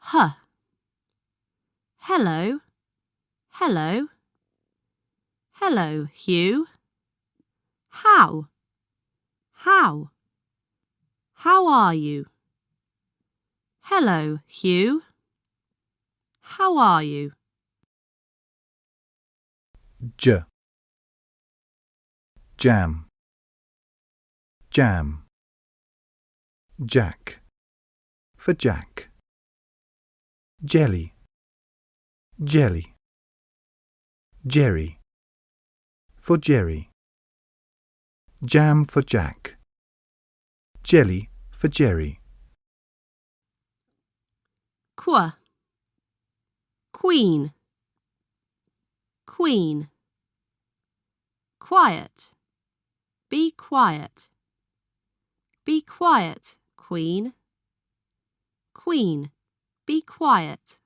Huh. Hello. Hello. Hello, Hugh. How? How? How are you? Hello, Hugh. How are you? J. Jam. Jam. Jack. For Jack. Jelly. Jelly. Jerry. For Jerry. Jam for Jack. Jelly for Jerry. Qua. Queen. Queen. Quiet. Be quiet. Be quiet, Queen. Queen. Be quiet.